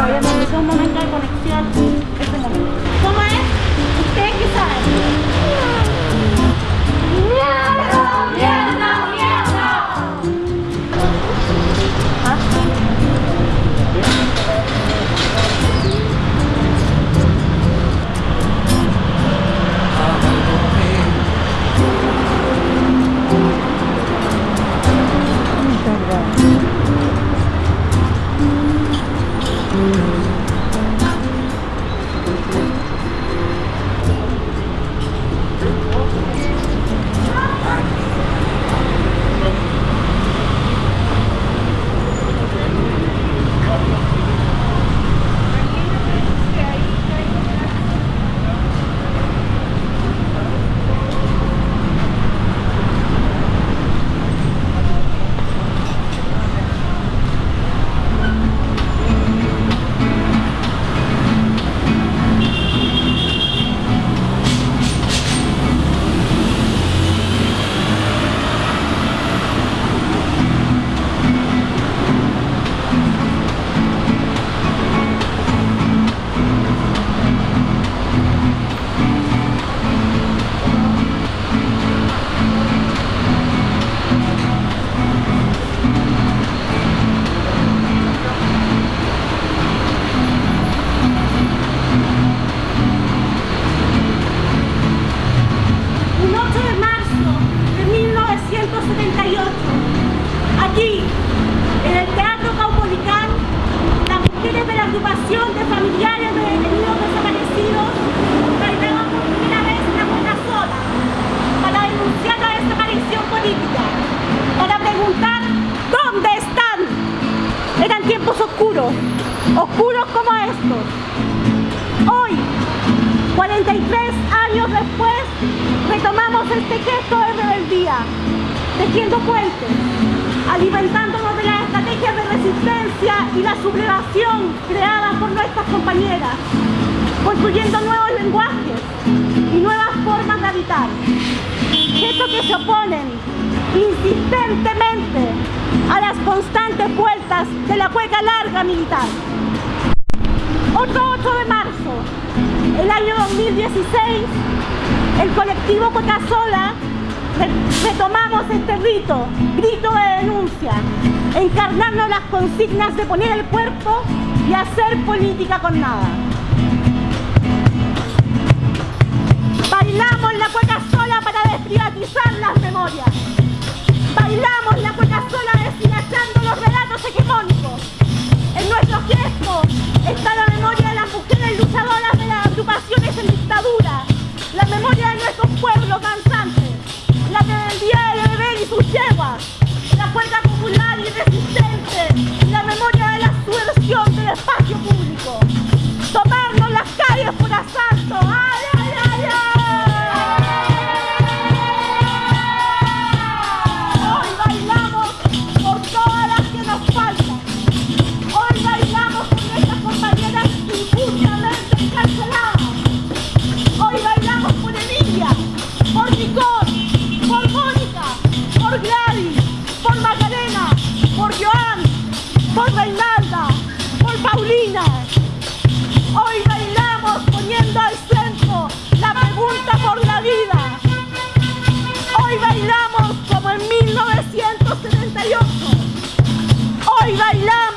obviamente es un momento de conexión, es un momento. De familiares de detenidos desaparecidos bailaban por primera vez la buena sola para denunciar la desaparición política, para preguntar ¿dónde están? Eran tiempos oscuros, oscuros como estos. Hoy, 43 años después, retomamos este gesto de rebeldía, tejiendo puentes, alimentándonos de las estrategias de resistencia y la sublevación creadas por nuestras compañeras, construyendo nuevos lenguajes y nuevas formas de habitar. Gestos que se oponen insistentemente a las constantes vueltas de la cueca larga militar. Otro 8 de marzo, el año 2016, el colectivo Coca-Sola re- retomamos este rito, grito de denuncia, encarnando las consignas de poner el cuerpo y hacer política con nada. Bailamos la cueca sola para desprivatizar las memorias. Bailamos la cueca sola deshilachando los relatos hegemónicos. En nuestro gesto está la memoria de las mujeres luchadoras de las agrupaciones en dictadura, la memoria de nuestros pueblos danzantes, la rebeldía de hoy bailamos.